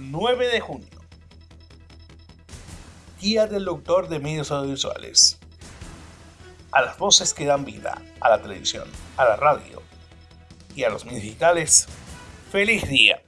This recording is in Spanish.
9 de junio. Día del Doctor de Medios Audiovisuales. A las voces que dan vida a la televisión, a la radio y a los medios digitales, ¡feliz día!